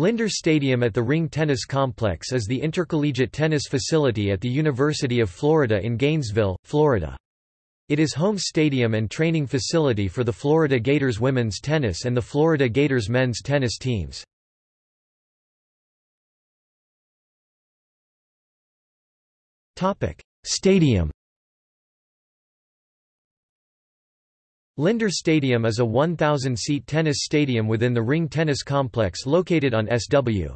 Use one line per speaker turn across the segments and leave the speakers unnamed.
Linder Stadium at the Ring Tennis Complex is the intercollegiate tennis facility at the University of Florida in Gainesville, Florida. It is home stadium and training facility for the Florida Gators women's tennis and the Florida Gators men's tennis teams. Stadium Linder Stadium is a 1,000-seat tennis stadium within the Ring Tennis Complex located on SW.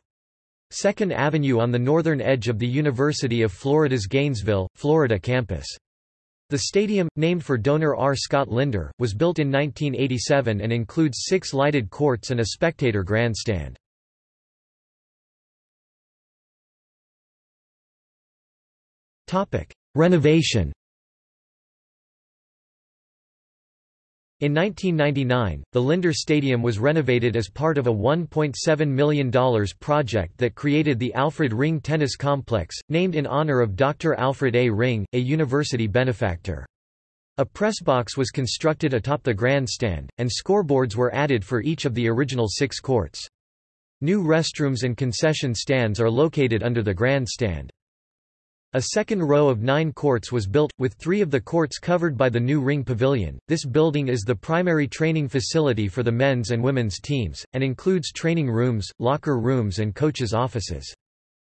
2nd Avenue on the northern edge of the University of Florida's Gainesville, Florida campus. The stadium, named for donor R. Scott Linder, was built in 1987 and includes six lighted courts and a spectator grandstand. Renovation In 1999, the Linder Stadium was renovated as part of a $1.7 million project that created the Alfred Ring Tennis Complex, named in honor of Dr. Alfred A. Ring, a university benefactor. A press box was constructed atop the grandstand, and scoreboards were added for each of the original six courts. New restrooms and concession stands are located under the grandstand. A second row of nine courts was built, with three of the courts covered by the new Ring Pavilion. This building is the primary training facility for the men's and women's teams, and includes training rooms, locker rooms and coaches' offices.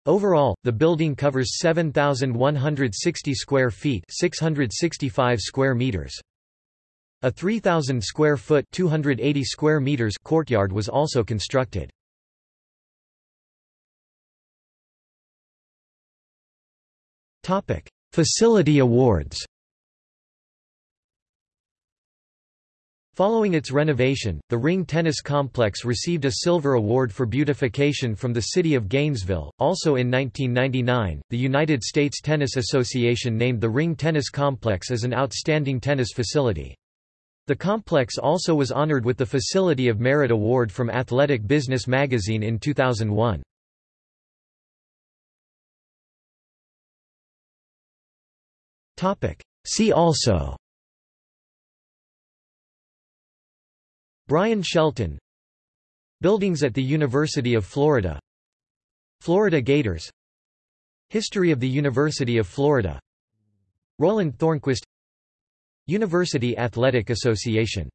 Overall, the building covers 7,160 square feet 665 square meters. A 3,000 square foot 280 square meters courtyard was also constructed. Topic: Facility awards. Following its renovation, the Ring Tennis Complex received a Silver Award for Beautification from the City of Gainesville. Also in 1999, the United States Tennis Association named the Ring Tennis Complex as an outstanding tennis facility. The complex also was honored with the Facility of Merit Award from Athletic Business magazine in 2001. See also. Bryan Shelton. Buildings at the University of Florida. Florida Gators. History of the University of Florida. Roland Thornqvist. University Athletic Association